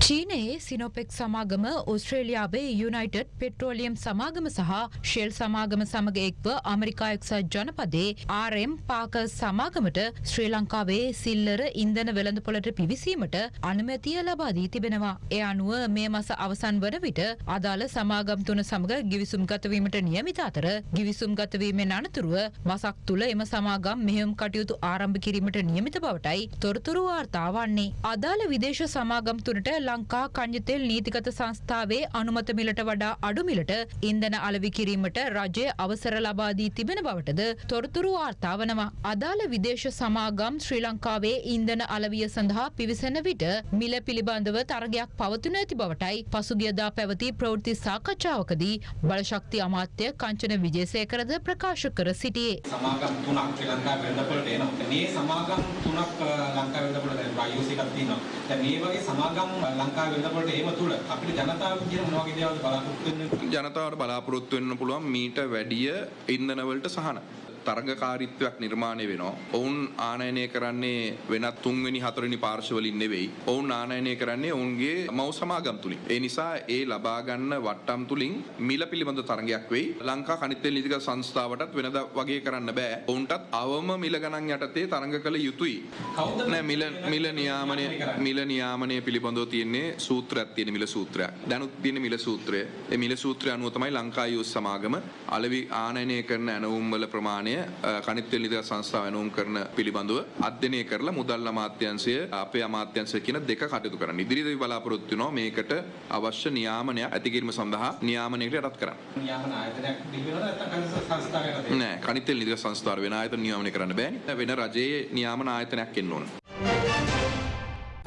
චීනයේ සිනෝපෙක් සමාගම ඔස්ට්‍රේලියාවේ united petroleum සමාගම සහ ශෙල් සමාගම සමග එක්ව අමරිකා එක්සත් ජනපදේ ආරම් පාක සමාගමට ශ්‍රී ලංකාවේ සිල්ලර ඉන්දන වෙළඳපොලට පිවිසීමට අනුමැතිය ලබාදී තිබෙනවා. එය අනුව මේ මස අවසන් වන විට අදාළ සමාගම් තුන සමග ගිවිසුම් ගතවීමට නියමිත අතර ගිවිසුම් ගතවීමෙන් අනතුරුව මසක් තුළ එම සමාගම් මෙහෙයුම් කටයුතු ආරම්භ කිරීමට නියමිත බවටයි තොරතුරු වාර්තා වන්නේ. අදාළ විදේශ සමාගම් තුනට ලංකා කංජතෙල් නීතිගත සංස්ථාවේ අනුමත මිලට වඩා අඩු මිලට ඉන්ධන අලවි කිරීමට රජය අවසර ලබා දී තිබෙන බවටද තොරතුරු වාර්තා වනවා. අදාළ විදේශ සමාගම් ශ්‍රී ලංකාවේ ඉන්ධන අලවිය සඳහා පිවිසෙන විට මිල පිළිබඳව තරගයක් පවතින ඇති බවටයි පසුගියදා පැවති ප්‍රවෘත්ති සාකච්ඡාවකදී බලශක්ති අමාත්‍ය කංචන විජේසේකරද ප්‍රකාශ කර සිටියේ. සමාගම් තුනක් ශ්‍රී ලංකාවේ වෙළඳපොළට එනවා. දැන් මේ සමාගම් තුනක් අ, ලංකාවේ වෙළඳපොළට දැන් IOC එකක් තියෙනවා. දැන් මේ වගේ සමාගම් අ, ලංකාවේ වෙළඳපොළට ඒම තුල අපිට ජනතාව කියන මොන වගේ දේවල්ද බලාපොරොත්තු වෙන්නේ? ජනතාවට බලාපොරොත්තු වෙන්න පුළුවන් මීට වැඩිය ඉන්ධනවලට සහන. තරගකාරීත්වයක් නිර්මාණය වෙනවා. ඔවුන් ආනයනය කරන්නේ වෙනත් තුන්වෙනි හතරවෙනි පාර්ශවලින් නෙවෙයි. ඔවුන් ආනයනය කරන්නේ ඔවුන්ගේ මව් සමාගම් තුලින්. ඒ නිසා ඒ ලබා ගන්න වට්ටම් තුලින් මිල පිළිබඳ තරගයක් වෙයි. ලංකා කනිත් තෙල් නීතිගත සංස්ථාවටත් වෙනදා වගේ කරන්න බෑ. ඔවුන්ටත් අවම මිල ගණන් යටතේ තරඟ කළ යුතුයි. කවුද නෑ මිල මිල නියාමනය මිල නියාමනය පිළිබඳව තියෙන්නේ සූත්‍රයක් තියෙන මිල සූත්‍රයක්. දැනුත් තියෙන මිල සූත්‍රය. ඒ මිල සූත්‍රය අනුව තමයි ලංකා යුස් සමාගම අලෙවි ආනයනය කරන ඇනවුම් වල ප්‍රමාණය අ, කනිත් තෙල් නිදහස් සංස්ථාව ඇනවුම් කරන පිළිබඳව අධ්‍යයනය කරලා මුදල් අමාත්‍යාංශය අපේ අමාත්‍යාංශය කියන දෙක කටයුතු කරන්න. ඉදිරියේදී බලාපොරොත්තු වෙනවා මේකට අවශ්‍ය නියාමනයක් ඇති කිරීම සඳහා නියාමනයකට යටත් කරන්න. නියාමන ආයතනයක් තිබෙනවද නැත්නම් සංස්ථාවකට නෑ කනිත් තෙල් නිදහස් සංස්ථාව වෙන ආයතන නියාමනය කරන්න බෑනේ. වෙන රජයේ නියාමන ආයතනයක් එන්න ඕන.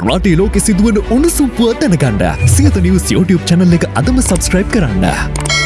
රටේ ලෝකෙ සිදුවන උණුසුම් පුවත් දැනගන්න සියත නිවස් YouTube channel එක අදම සබස්ක්‍රයිබ් කරන්න.